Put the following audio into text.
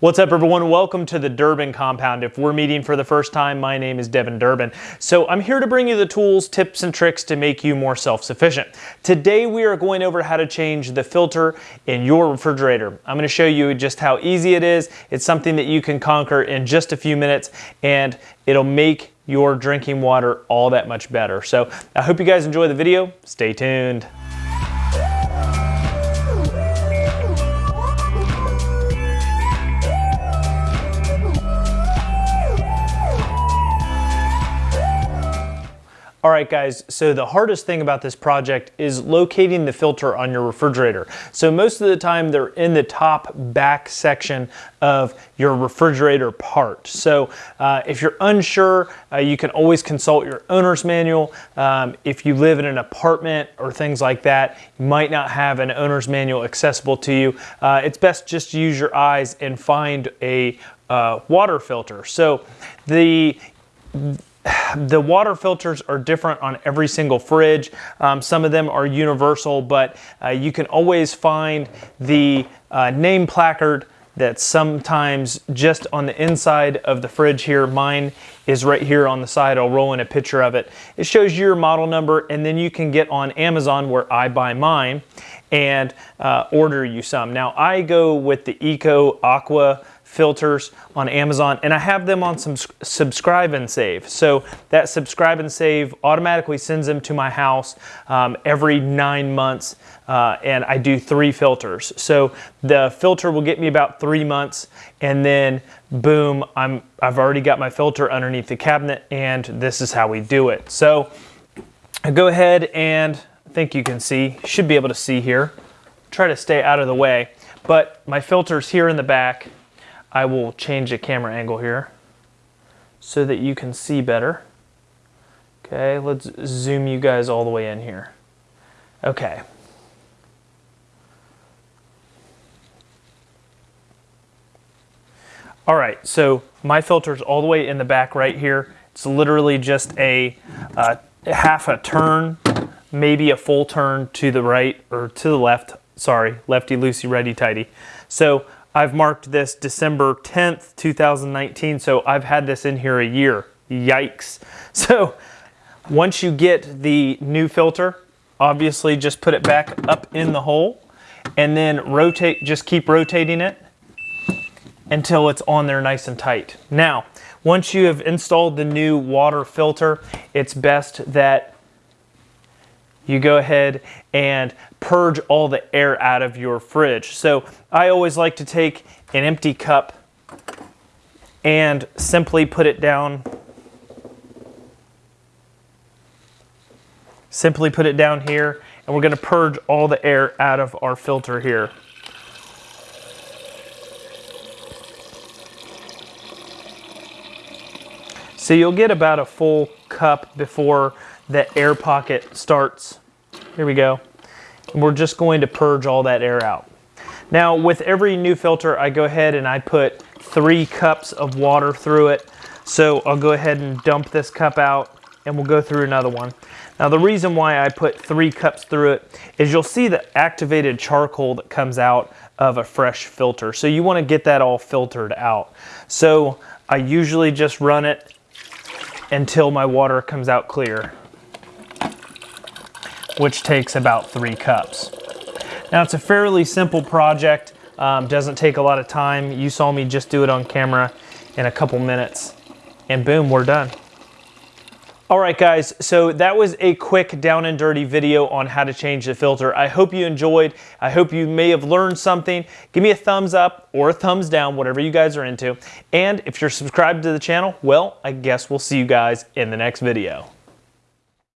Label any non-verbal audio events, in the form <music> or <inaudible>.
What's up everyone? Welcome to the Durbin compound. If we're meeting for the first time, my name is Devin Durbin. So I'm here to bring you the tools, tips, and tricks to make you more self-sufficient. Today we are going over how to change the filter in your refrigerator. I'm gonna show you just how easy it is. It's something that you can conquer in just a few minutes and it'll make your drinking water all that much better. So I hope you guys enjoy the video. Stay tuned. All right guys, so the hardest thing about this project is locating the filter on your refrigerator. So most of the time they're in the top back section of your refrigerator part. So uh, if you're unsure, uh, you can always consult your owner's manual. Um, if you live in an apartment or things like that, you might not have an owner's manual accessible to you. Uh, it's best just to use your eyes and find a uh, water filter. So the <sighs> the water filters are different on every single fridge. Um, some of them are universal, but uh, you can always find the uh, name placard that's sometimes just on the inside of the fridge here. Mine is right here on the side. I'll roll in a picture of it. It shows your model number and then you can get on Amazon where I buy mine and uh, order you some. Now I go with the Eco Aqua filters on Amazon and I have them on some subscribe and save. So that subscribe and save automatically sends them to my house um, every nine months uh, and I do three filters. So the filter will get me about three months and then boom, I'm, I've already got my filter underneath the cabinet and this is how we do it. So I go ahead and I think you can see, should be able to see here. Try to stay out of the way, but my filter's here in the back I will change the camera angle here so that you can see better. Okay, let's zoom you guys all the way in here. Okay. All right, so my filter's all the way in the back right here. It's literally just a uh, half a turn, maybe a full turn to the right or to the left. Sorry, lefty loosey, righty tighty. So I've marked this December 10th, 2019, so I've had this in here a year. Yikes. <laughs> So once you get the new filter, obviously just put it back up in the hole and then rotate, just keep rotating it until it's on there nice and tight. Now, once you have installed the new water filter, it's best that you go ahead and purge all the air out of your fridge. So I always like to take an empty cup and simply put it down. Simply put it down here and we're gonna purge all the air out of our filter here. So you'll get about a full cup before the air pocket starts. Here we go. And we're just going to purge all that air out. Now with every new filter, I go ahead and I put three cups of water through it. So I'll go ahead and dump this cup out and we'll go through another one. Now the reason why I put three cups through it is you'll see the activated charcoal that comes out of a fresh filter. So you wanna get that all filtered out. So I usually just run it until my water comes out clear which takes about three cups. Now it's a fairly simple project, um, doesn't take a lot of time. You saw me just do it on camera in a couple minutes and boom, we're done. All right guys, so that was a quick down and dirty video on how to change the filter. I hope you enjoyed. I hope you may have learned something. Give me a thumbs up or a thumbs down, whatever you guys are into. And if you're subscribed to the channel, well, I guess we'll see you guys in the next video.